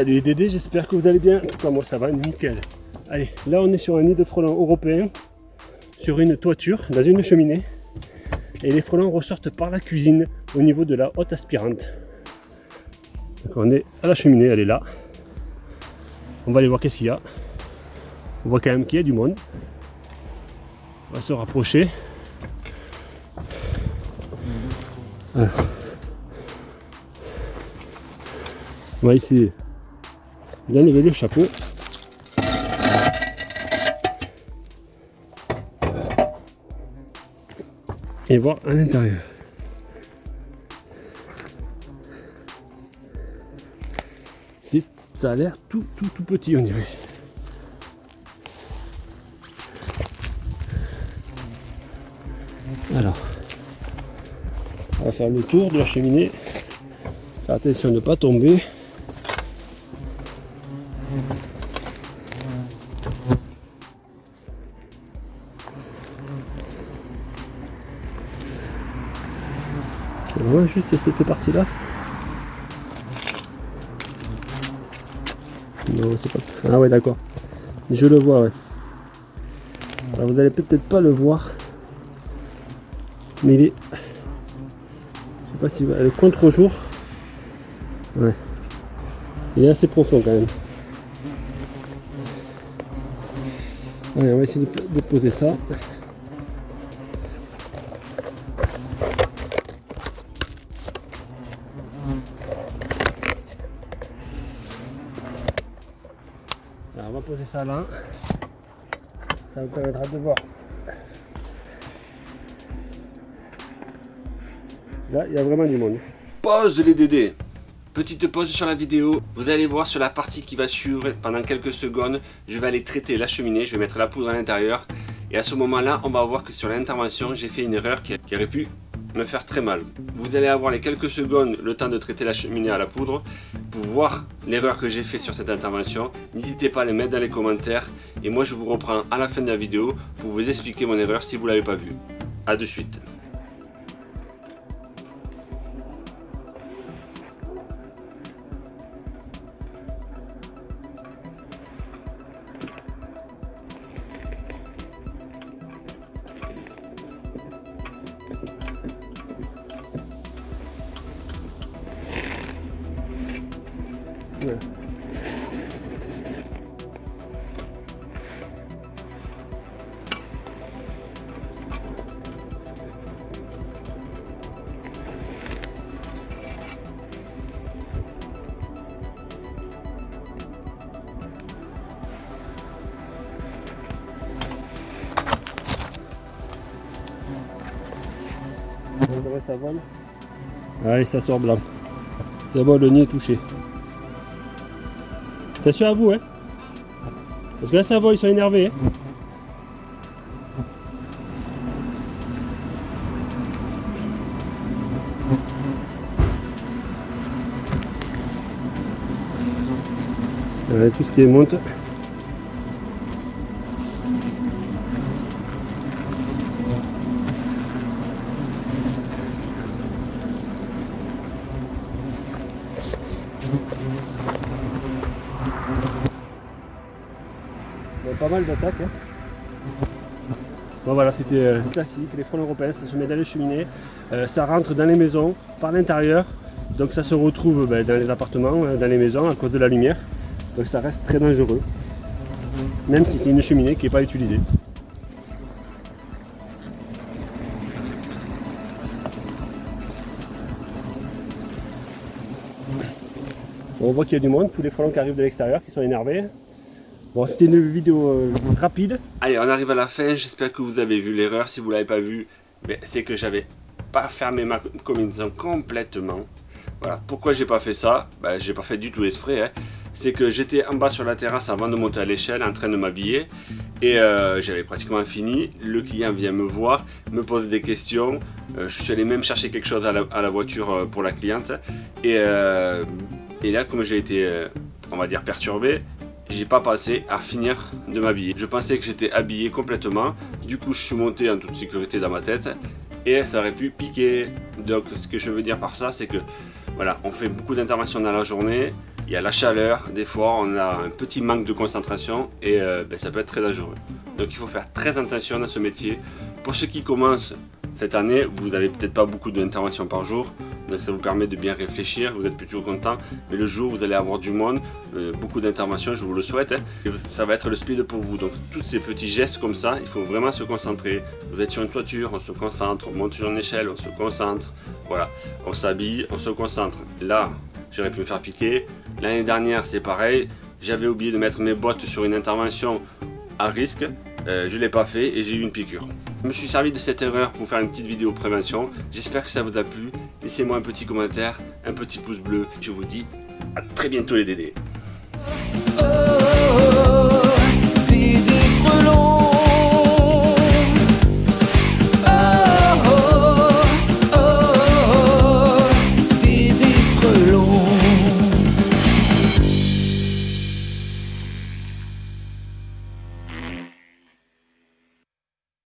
Salut les Dédés, j'espère que vous allez bien. En moi ça va, nickel. Allez, là on est sur un nid de frelons européen, sur une toiture, dans une cheminée. Et les frelons ressortent par la cuisine, au niveau de la haute aspirante. Donc on est à la cheminée, elle est là. On va aller voir qu'est-ce qu'il y a. On voit quand même qu'il y a du monde. On va se rapprocher. Voilà. On va essayer d'enlever le chapeau. Et voir à l'intérieur. Ça a l'air tout, tout, tout petit, on dirait. Alors, on va faire le tour de la cheminée. Faire attention de ne pas tomber. C'est vraiment juste cette partie-là. Non, c'est pas... Ah ouais, d'accord. Je le vois, ouais. Vous allez peut-être pas le voir. Mais il est... Je sais pas si... Le contre-jour. Ouais. Il est assez profond quand même. On va essayer de poser ça. on va poser ça là. Ça vous permettra de voir. Là, il y a vraiment du monde. Pause les dédés Petite pause sur la vidéo, vous allez voir sur la partie qui va suivre pendant quelques secondes, je vais aller traiter la cheminée, je vais mettre la poudre à l'intérieur et à ce moment là on va voir que sur l'intervention j'ai fait une erreur qui, aurait pu me faire très mal. Vous allez avoir les quelques secondes le temps de traiter la cheminée à la poudre pour voir l'erreur que j'ai fait sur cette intervention. N'hésitez pas à les mettre dans les commentaires et moi je vous reprends à la fin de la vidéo pour vous expliquer mon erreur si vous ne l'avez pas vue. A de suite. Ça vole. Allez, ça sort blanc. C'est bon, le nid est touché. Attention à vous, hein Parce que là, ça vole, ils sont énervés. Hein tout ce qui monte. pas mal d'attaques. Hein. Bon voilà, c'était euh, classique, les frelons européens, ça se met dans les cheminées, euh, ça rentre dans les maisons par l'intérieur, donc ça se retrouve ben, dans les appartements, euh, dans les maisons à cause de la lumière, donc ça reste très dangereux, même si c'est une cheminée qui n'est pas utilisée. on voit qu'il y a du monde, tous les frelons qui arrivent de l'extérieur qui sont énervés. Bon, c'était une vidéo euh, rapide. Allez, on arrive à la fin. J'espère que vous avez vu l'erreur. Si vous ne l'avez pas vu, ben, c'est que j'avais pas fermé ma combinaison complètement. Voilà. Pourquoi j'ai pas fait ça? Ben, J'ai pas fait du tout esprit. Hein. C'est que j'étais en bas sur la terrasse avant de monter à l'échelle en train de m'habiller. Et euh, j'avais pratiquement fini. Le client vient me voir, me pose des questions. Euh, je suis allé même chercher quelque chose à la, voiture pour la cliente. Et, et là, comme j'ai été, on va dire, perturbé, j'ai pas passé à finir de m'habiller. Je pensais que j'étais habillé complètement, du coup je suis monté en toute sécurité dans ma tête et ça aurait pu piquer. Donc ce que je veux dire par ça c'est que voilà, on fait beaucoup d'interventions dans la journée, il y a la chaleur, des fois on a un petit manque de concentration et euh, ben, ça peut être très dangereux. Donc il faut faire très attention dans ce métier. Pour ceux qui commencent cette année, vous n'avez peut-être pas beaucoup d'interventions par jour, donc ça vous permet de bien réfléchir, vous êtes plutôt content. Mais le jour, vous allez avoir du monde, euh, beaucoup d'interventions, je vous le souhaite. Hein. ça va être le speed pour vous. Donc tous ces petits gestes comme ça, il faut vraiment se concentrer. Vous êtes sur une toiture, on se concentre, on monte sur une échelle, on se concentre. Voilà, on s'habille, on se concentre. Là, j'aurais pu me faire piquer. L'année dernière, c'est pareil. J'avais oublié de mettre mes bottes sur une intervention à risque. Euh, je ne l'ai pas fait et j'ai eu une piqûre. Je me suis servi de cette erreur pour faire une petite vidéo prévention. J'espère que ça vous a plu. Laissez-moi un petit commentaire, un petit pouce bleu. Je vous dis à très bientôt les dédés.